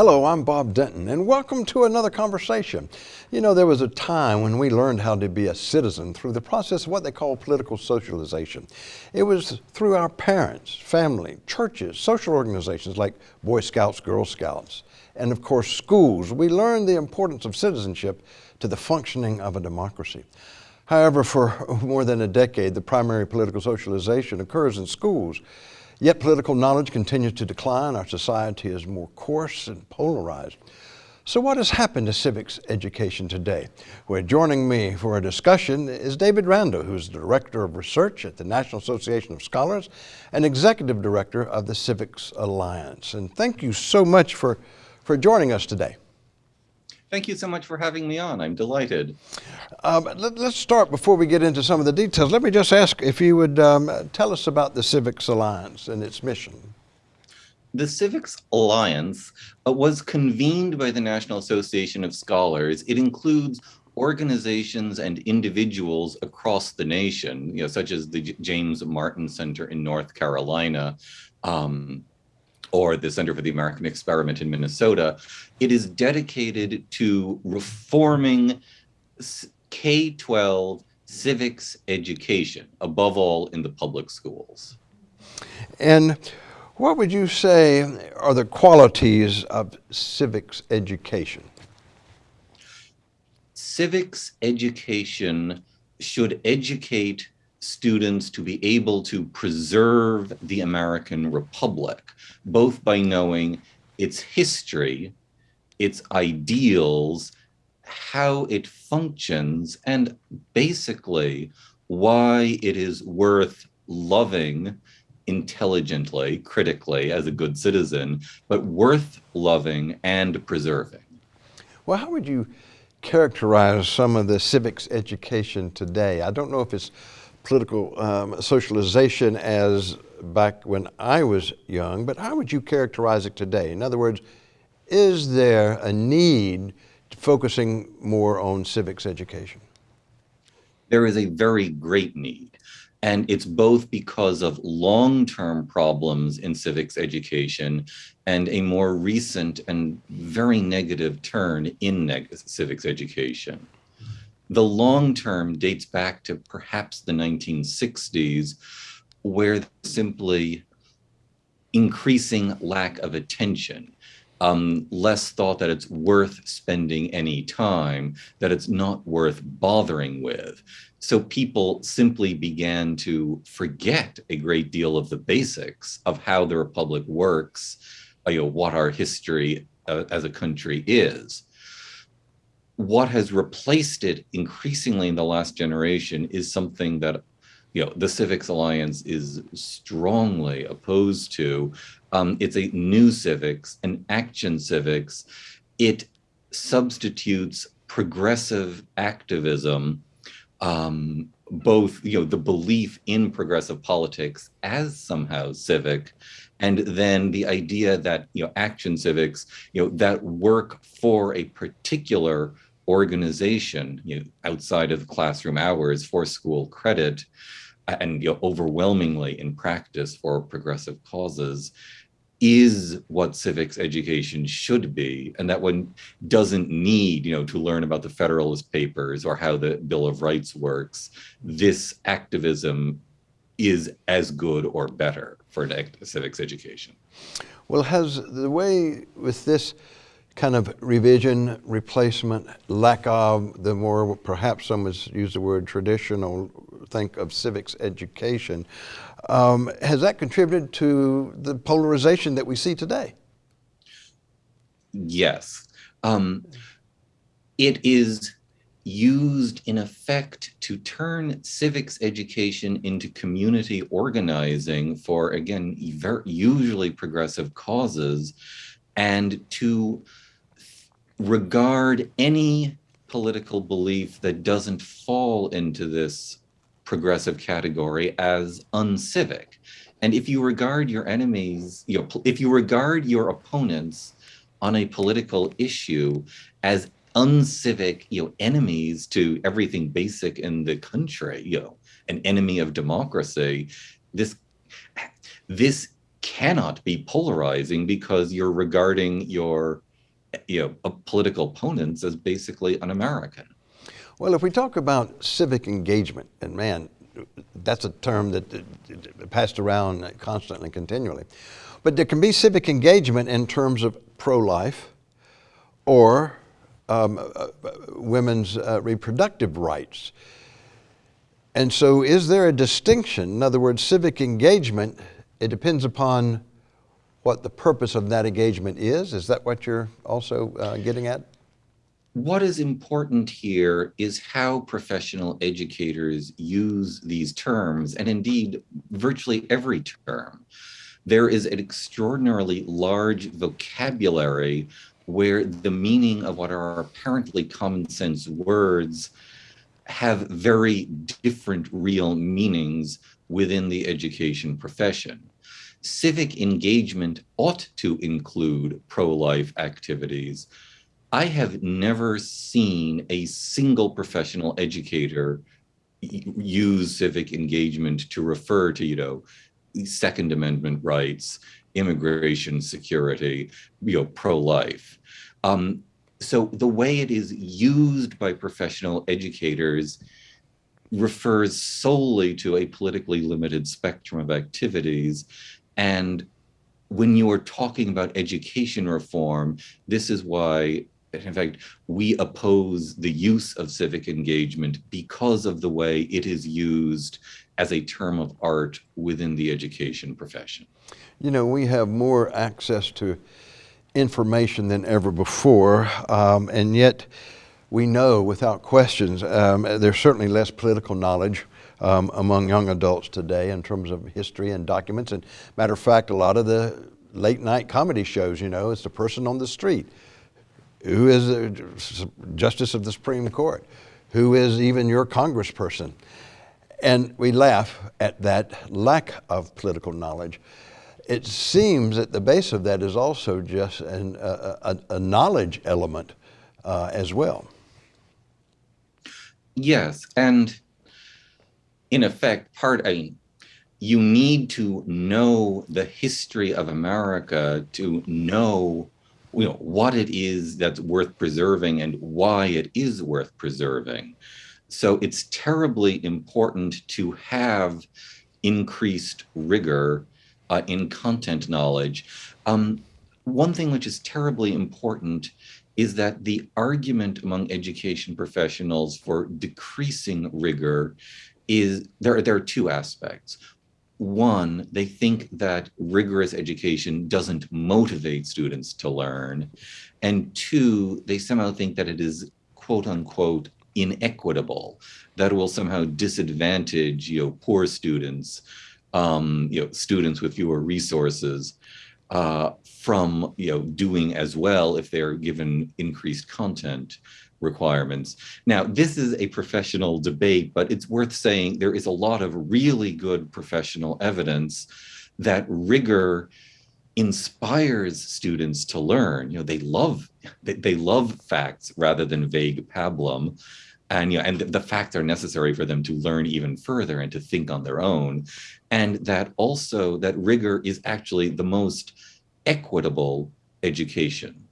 Hello, I'm Bob Denton, and welcome to another conversation. You know, there was a time when we learned how to be a citizen through the process of what they call political socialization. It was through our parents, family, churches, social organizations like Boy Scouts, Girl Scouts, and of course, schools. We learned the importance of citizenship to the functioning of a democracy. However, for more than a decade, the primary political socialization occurs in schools. Yet political knowledge continues to decline. Our society is more coarse and polarized. So what has happened to civics education today? Well, joining me for a discussion is David Randall, who's the Director of Research at the National Association of Scholars and Executive Director of the Civics Alliance. And thank you so much for, for joining us today. Thank you so much for having me on. I'm delighted. Um, let, us start before we get into some of the details. Let me just ask if you would um, tell us about the Civics Alliance and its mission. The Civics Alliance uh, was convened by the National Association of Scholars. It includes organizations and individuals across the nation, you know, such as the J James Martin Center in North Carolina, um, or the Center for the American Experiment in Minnesota, it is dedicated to reforming K-12 civics education, above all in the public schools. And what would you say are the qualities of civics education? Civics education should educate students to be able to preserve the American Republic, both by knowing its history, its ideals, how it functions, and basically why it is worth loving intelligently, critically, as a good citizen, but worth loving and preserving. Well, how would you characterize some of the civics education today? I don't know if it's political um, socialization as back when I was young, but how would you characterize it today? In other words, is there a need focusing more on civics education? There is a very great need. And it's both because of long-term problems in civics education and a more recent and very negative turn in neg civics education. The long term dates back to perhaps the 1960s, where simply increasing lack of attention, um, less thought that it's worth spending any time, that it's not worth bothering with. So people simply began to forget a great deal of the basics of how the Republic works, you know, what our history uh, as a country is what has replaced it increasingly in the last generation is something that you know the civics alliance is strongly opposed to. Um, it's a new civics an action civics. It substitutes progressive activism um, both you know the belief in progressive politics as somehow civic and then the idea that you know action civics you know that work for a particular organization you know, outside of classroom hours for school credit and you know, overwhelmingly in practice for progressive causes is what civics education should be. And that one doesn't need you know to learn about the federalist papers or how the bill of rights works. This activism is as good or better for civics education. Well has the way with this kind of revision, replacement, lack of the more, perhaps some would use the word traditional, think of civics education. Um, has that contributed to the polarization that we see today? Yes. Um, it is used in effect to turn civics education into community organizing for, again, usually progressive causes and to regard any political belief that doesn't fall into this progressive category as uncivic. And if you regard your enemies, you know, if you regard your opponents on a political issue as uncivic, you know, enemies to everything basic in the country, you know, an enemy of democracy, this this cannot be polarizing because you're regarding your you know, political opponents as basically un-American. Well, if we talk about civic engagement, and man, that's a term that passed around constantly continually. But there can be civic engagement in terms of pro-life or um, uh, uh, women's uh, reproductive rights. And so is there a distinction? In other words, civic engagement, it depends upon what the purpose of that engagement is. Is that what you're also uh, getting at? What is important here is how professional educators use these terms, and indeed virtually every term. There is an extraordinarily large vocabulary where the meaning of what are apparently common sense words have very different real meanings within the education profession. Civic engagement ought to include pro-life activities, I have never seen a single professional educator use civic engagement to refer to, you know, Second Amendment rights, immigration security, you know, pro-life. Um, so the way it is used by professional educators refers solely to a politically limited spectrum of activities. And when you are talking about education reform, this is why in fact, we oppose the use of civic engagement because of the way it is used as a term of art within the education profession. You know, we have more access to information than ever before, um, and yet we know without questions um, there's certainly less political knowledge um, among young adults today in terms of history and documents. And matter of fact, a lot of the late night comedy shows, you know, it's the person on the street who is a justice of the Supreme Court, who is even your congressperson. And we laugh at that lack of political knowledge. It seems that the base of that is also just an, a, a, a, knowledge element uh, as well. Yes, and in effect, part, I mean, you need to know the history of America to know you know, what it is that's worth preserving and why it is worth preserving. So it's terribly important to have increased rigor uh, in content knowledge. Um, one thing which is terribly important is that the argument among education professionals for decreasing rigor is there, there are two aspects one, they think that rigorous education doesn't motivate students to learn. And two, they somehow think that it is quote unquote inequitable, that will somehow disadvantage you know, poor students, um, you know, students with fewer resources uh, from you know, doing as well if they're given increased content requirements. Now, this is a professional debate, but it's worth saying there is a lot of really good professional evidence that rigor inspires students to learn. You know, they love they, love facts rather than vague pablum. And, you know, and the facts are necessary for them to learn even further and to think on their own. And that also that rigor is actually the most equitable education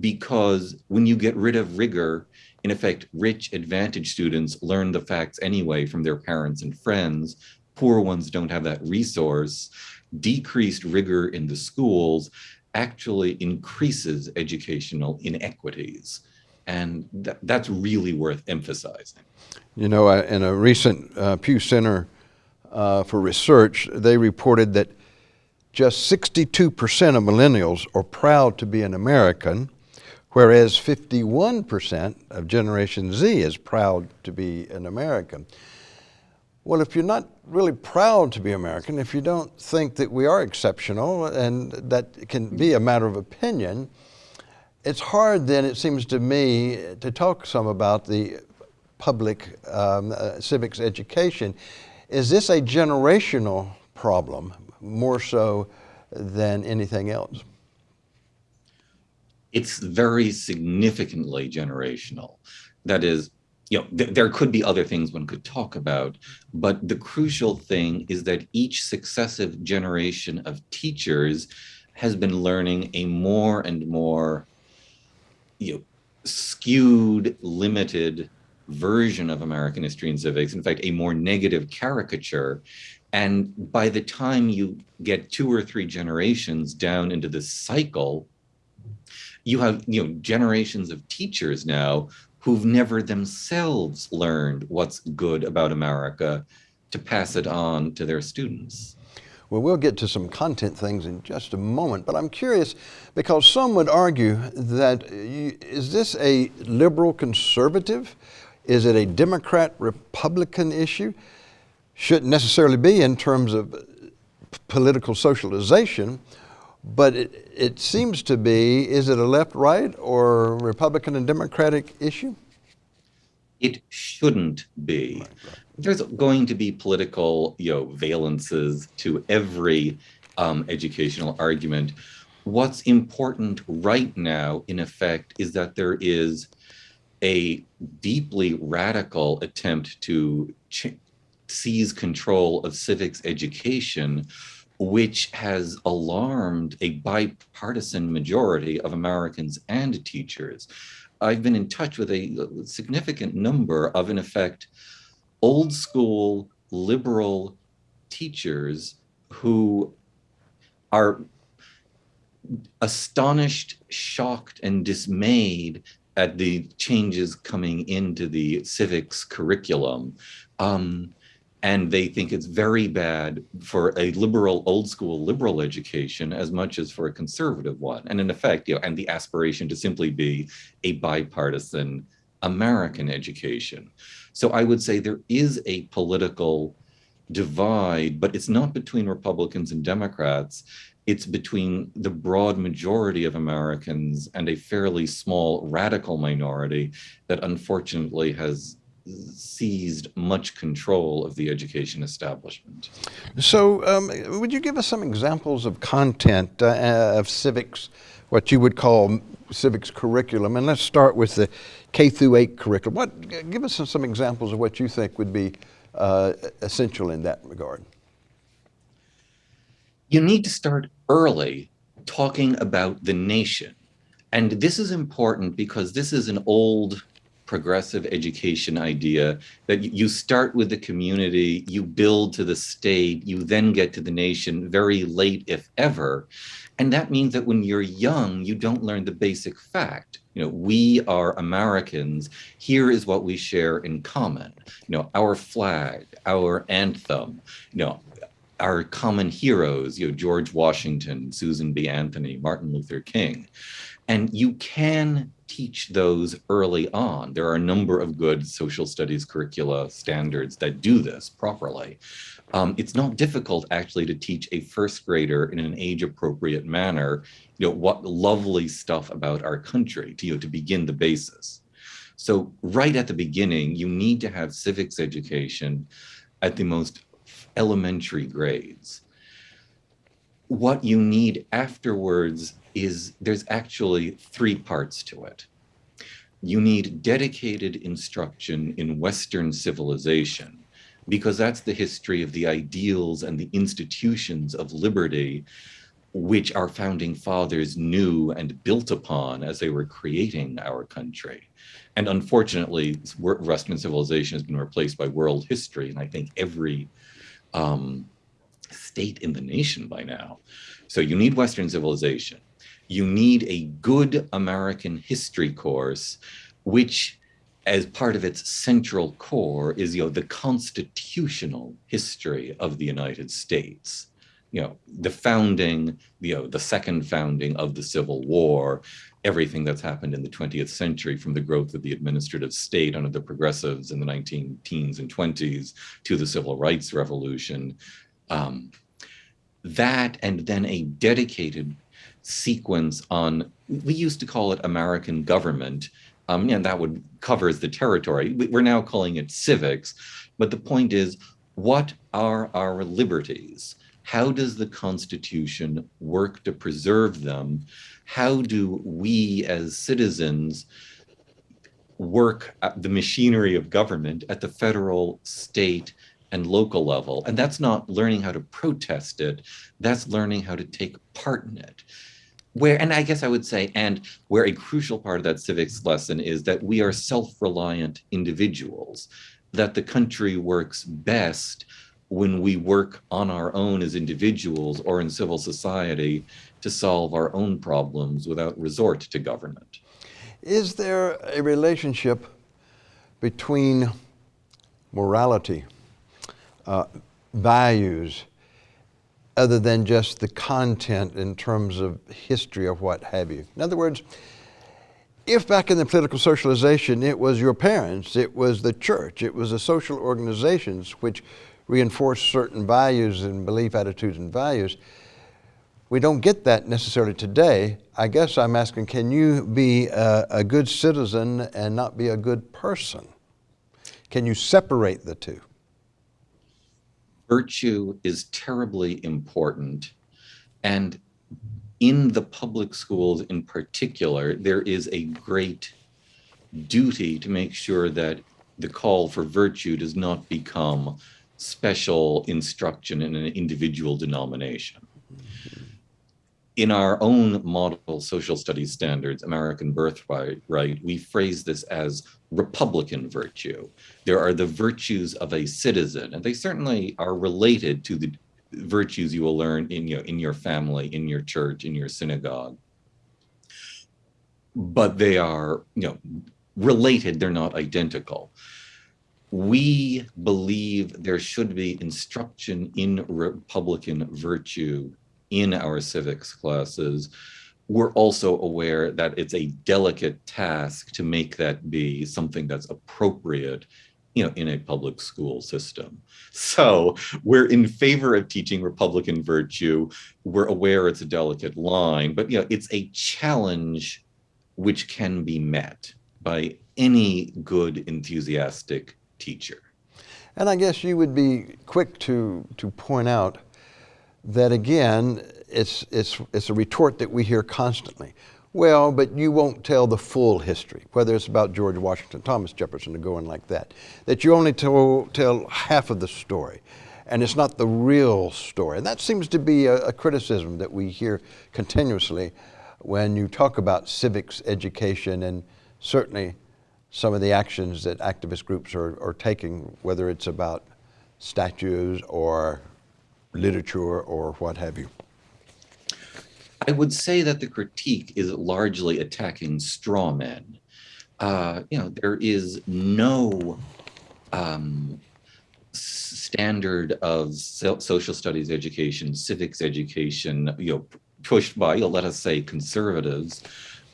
because when you get rid of rigor, in effect, rich advantage students learn the facts anyway from their parents and friends. Poor ones don't have that resource. Decreased rigor in the schools actually increases educational inequities. And th that's really worth emphasizing. You know, uh, in a recent uh, Pew Center uh, for Research, they reported that just 62% of millennials are proud to be an American, whereas 51% of Generation Z is proud to be an American. Well, if you're not really proud to be American, if you don't think that we are exceptional and that can be a matter of opinion, it's hard then, it seems to me, to talk some about the public um, uh, civics education. Is this a generational problem more so than anything else? It's very significantly generational. That is, you know, th- there could be other things one could talk about, but the crucial thing is that each successive generation of teachers has been learning a more and more you know, skewed, limited version of American history and civics, in fact, a more negative caricature. And by the time you get two or three generations down into this cycle, you have you know generations of teachers now who've never themselves learned what's good about America to pass it on to their students. Well, we'll get to some content things in just a moment, but I'm curious because some would argue that uh, you, is this a liberal conservative? Is it a Democrat Republican issue? Shouldn't necessarily be in terms of uh, political socialization, but it, it seems to be is it a left right or Republican and Democratic issue? It shouldn't be. There's going to be political, you know, valences to every um, educational argument. What's important right now, in effect, is that there is a deeply radical attempt to seize control of civics education, which has alarmed a bipartisan majority of Americans and teachers. I've been in touch with a significant number of, in effect, old school liberal teachers who are astonished, shocked, and dismayed at the changes coming into the civics curriculum. Um, and they think it's very bad for a liberal, old school liberal education as much as for a conservative one. And in effect, you know, and the aspiration to simply be a bipartisan American education. So I would say there is a political divide, but it's not between Republicans and Democrats. It's between the broad majority of Americans and a fairly small radical minority that unfortunately has seized much control of the education establishment. So, um, would you give us some examples of content uh, of civics, what you would call civics curriculum? And let's start with the K through 8 curriculum. What, give us some, some examples of what you think would be uh, essential in that regard. You need to start early talking about the nation. And this is important because this is an old progressive education idea that you start with the community, you build to the state, you then get to the nation very late, if ever. And that means that when you're young, you don't learn the basic fact. You know, we are Americans. Here is what we share in common. You know, our flag, our anthem, you know, our common heroes, you know, George Washington, Susan B. Anthony, Martin Luther King. And you can teach those early on. There are a number of good social studies curricula standards that do this properly. Um, it's not difficult actually to teach a first grader in an age appropriate manner, you know, what lovely stuff about our country to, you know, to begin the basis. So right at the beginning, you need to have civics education at the most elementary grades. What you need afterwards is there's actually three parts to it. You need dedicated instruction in Western civilization because that's the history of the ideals and the institutions of liberty which our founding fathers knew and built upon as they were creating our country. And unfortunately, Western civilization has been replaced by world history, and I think every um, state in the nation by now. So you need Western civilization you need a good American history course, which as part of its central core is you know the constitutional history of the United States you know the founding you know the second founding of the civil war everything that's happened in the 20th century from the growth of the administrative state under the progressives in the 19 teens and 20s to the civil rights revolution um, that and then a dedicated sequence on, we used to call it American government, um, and that would covers the territory. We're now calling it civics, but the point is, what are our liberties? How does the Constitution work to preserve them? How do we as citizens work the machinery of government at the federal, state, and local level. And that's not learning how to protest it, that's learning how to take part in it. Where, and I guess I would say, and where a crucial part of that civics lesson is that we are self reliant individuals, that the country works best when we work on our own as individuals or in civil society to solve our own problems without resort to government. Is there a relationship between morality, uh, values, other than just the content in terms of history or what have you? In other words, if back in the political socialization it was your parents, it was the church, it was the social organizations which reinforced certain values and belief attitudes and values, we don't get that necessarily today. I guess I'm asking, can you be a, a, good citizen and not be a good person? Can you separate the two? Virtue is terribly important. And in the public schools in particular, there is a great duty to make sure that the call for virtue does not become special instruction in an individual denomination in our own model social studies standards, American birthright, right, we phrase this as Republican virtue. There are the virtues of a citizen, and they certainly are related to the virtues you will learn in your, in your family, in your church, in your synagogue. But they are, you know, related, they're not identical. We believe there should be instruction in Republican virtue in our civics classes, we're also aware that it's a delicate task to make that be something that's appropriate you know, in a public school system. So we're in favor of teaching Republican virtue. We're aware it's a delicate line, but you know, it's a challenge which can be met by any good, enthusiastic teacher. And I guess you would be quick to, to point out that again, it's, it's, it's a retort that we hear constantly. Well, but you won't tell the full history, whether it's about George Washington, Thomas Jefferson, or going like that. That you only tell, tell half of the story, and it's not the real story. And that seems to be a, a criticism that we hear continuously when you talk about civics education and certainly some of the actions that activist groups are, are taking, whether it's about statues or literature or what have you? I would say that the critique is largely attacking straw men. Uh, you know, there is no um, standard of so social studies education, civics education, you know, pushed by, you know, let us say, conservatives,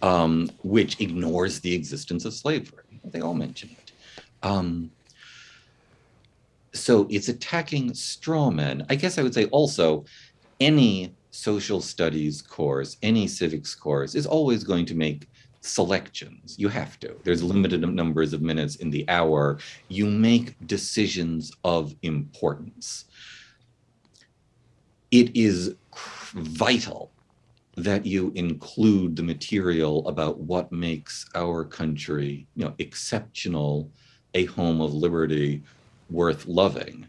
um, which ignores the existence of slavery. They all mention it. Um, so it's attacking straw men. I guess I would say also any social studies course, any civics course is always going to make selections. You have to. There's limited numbers of minutes in the hour. You make decisions of importance. It is vital that you include the material about what makes our country, you know, exceptional, a home of liberty, worth loving.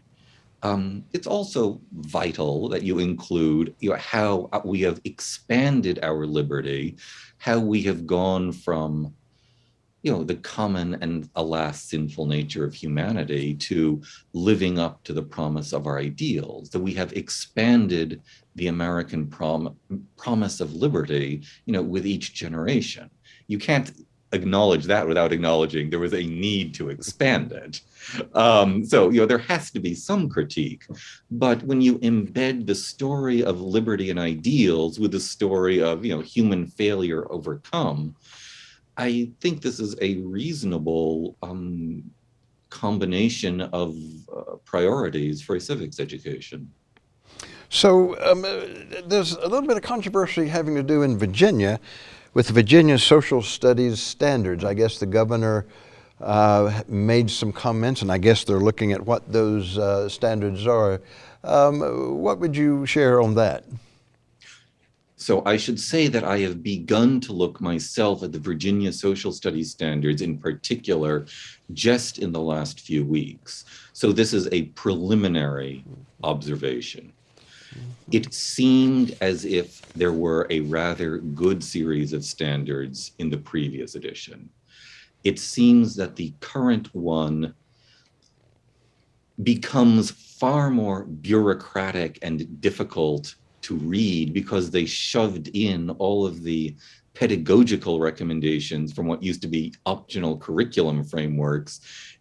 Um, it's also vital that you include you know, how uh, we have expanded our liberty, how we have gone from you know, the common and alas sinful nature of humanity to living up to the promise of our ideals, that we have expanded the American prom promise of liberty, you know, with each generation. You can't acknowledge that without acknowledging there was a need to expand it. Um, so, you know, there has to be some critique. But when you embed the story of liberty and ideals with the story of, you know, human failure overcome, I think this is a reasonable um, combination of uh, priorities for a civics education. So um, uh, there's a little bit of controversy having to do in Virginia with Virginia social studies standards. I guess the governor uh, made some comments, and I guess they're looking at what those uh, standards are. Um, what would you share on that? So I should say that I have begun to look myself at the Virginia social studies standards in particular just in the last few weeks. So this is a preliminary observation. Mm-hmm. It seemed as if there were a rather good series of standards in the previous edition. It seems that the current one becomes far more bureaucratic and difficult to read because they shoved in all of the pedagogical recommendations from what used to be optional curriculum frameworks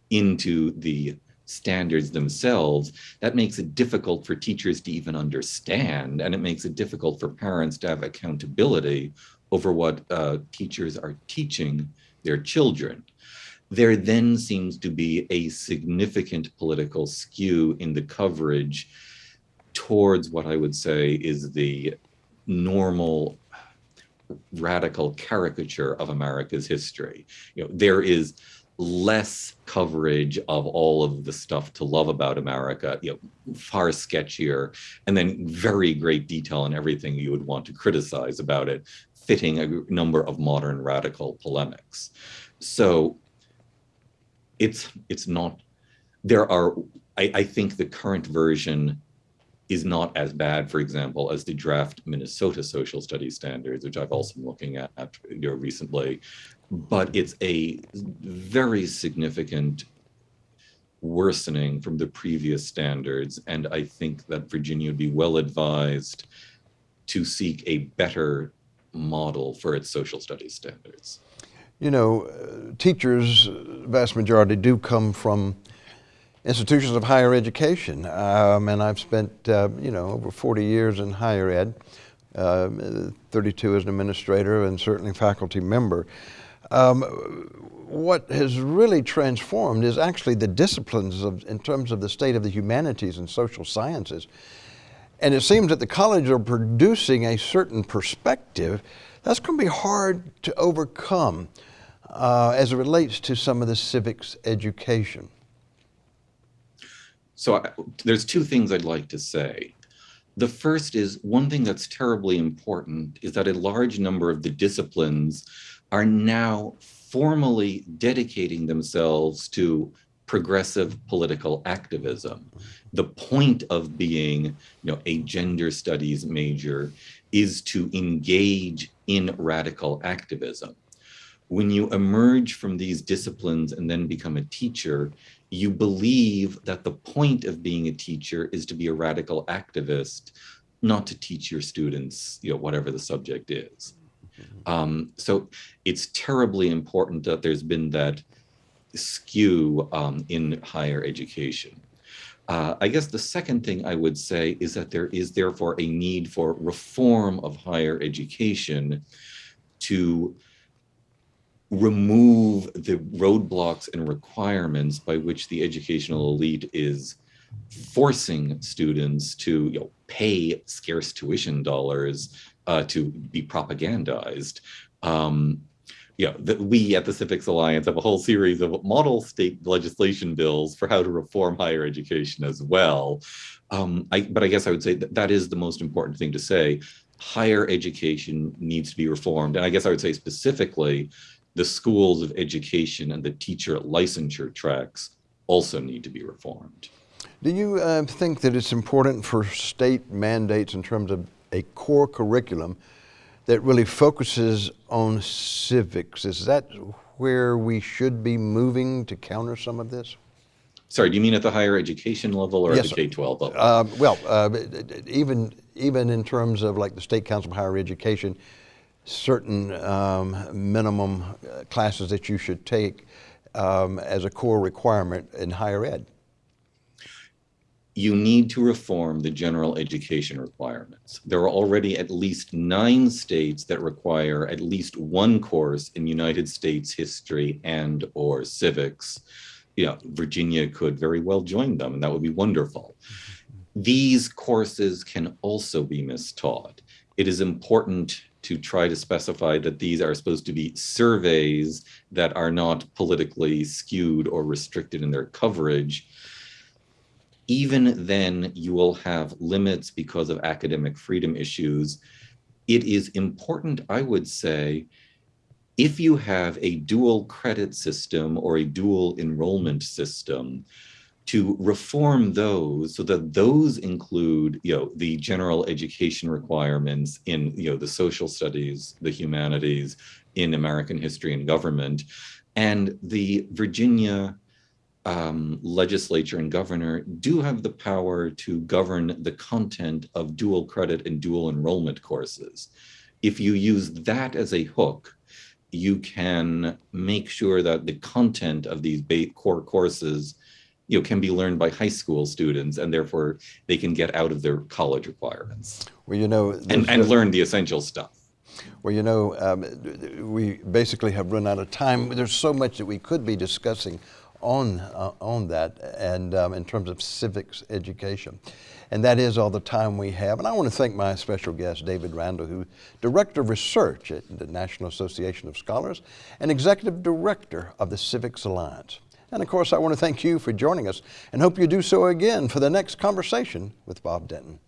into the standards themselves, that makes it difficult for teachers to even understand, and it makes it difficult for parents to have accountability over what uh, teachers are teaching their children. There then seems to be a significant political skew in the coverage towards what I would say is the normal radical caricature of America's history. You know, there is less coverage of all of the stuff to love about America, you know, far sketchier, and then very great detail on everything you would want to criticize about it, fitting a number of modern radical polemics. So it's it's not there are I, I think the current version is not as bad, for example, as the draft Minnesota social studies standards, which I've also been looking at you know, recently, but it's a very significant worsening from the previous standards. And I think that Virginia would be well advised to seek a better model for its social studies standards. You know, uh, teachers, vast majority do come from institutions of higher education. Um, and I've spent, uh, you know, over 40 years in higher ed, uh, 32 as an administrator and certainly faculty member. Um, what has really transformed is actually the disciplines of, in terms of the state of the humanities and social sciences. And it seems that the colleges are producing a certain perspective that's going to be hard to overcome uh, as it relates to some of the civics education. So I, there's two things I'd like to say. The first is one thing that's terribly important is that a large number of the disciplines are now formally dedicating themselves to progressive political activism. The point of being you know, a gender studies major is to engage in radical activism. When you emerge from these disciplines and then become a teacher, you believe that the point of being a teacher is to be a radical activist, not to teach your students, you know, whatever the subject is. Mm-hmm. Um, so it's terribly important that there's been that skew um, in higher education. Uh, I guess the second thing I would say is that there is therefore a need for reform of higher education to remove the roadblocks and requirements by which the educational elite is forcing students to you know, pay scarce tuition dollars uh, to be propagandized. Um, yeah, the, we at the Civics Alliance have a whole series of model state legislation bills for how to reform higher education as well. Um, I, but I guess I would say that that is the most important thing to say. Higher education needs to be reformed. And I guess I would say specifically, the schools of education and the teacher licensure tracks also need to be reformed. Do you uh, think that it's important for state mandates in terms of a core curriculum that really focuses on civics? Is that where we should be moving to counter some of this? Sorry, do you mean at the higher education level or yes, at the K-12 level? Uh, well, uh, even even in terms of like the State Council of Higher Education, certain um, minimum uh, classes that you should take um, as a core requirement in higher ed? You need to reform the general education requirements. There are already at least nine states that require at least one course in United States history and or civics. You know, Virginia could very well join them and that would be wonderful. These courses can also be mistaught. It is important to try to specify that these are supposed to be surveys that are not politically skewed or restricted in their coverage, even then you will have limits because of academic freedom issues. It is important, I would say, if you have a dual credit system or a dual enrollment system, to reform those so that those include you know the general education requirements in you know the social studies the humanities in american history and government. And the virginia um, legislature and governor do have the power to govern the content of dual credit and dual enrollment courses. If you use that as a hook you can make sure that the content of these core courses you know, can be learned by high school students and therefore they can get out of their college requirements. Well, you know, and, and learn the essential stuff. Well, you know, um, we basically have run out of time. There's so much that we could be discussing on uh, on that, and um, in terms of civics education, and that is all the time we have. And I want to thank my special guest, David Randall, who director of research at the National Association of Scholars and executive director of the Civics Alliance. And of course, I want to thank you for joining us and hope you do so again for the next conversation with Bob Denton.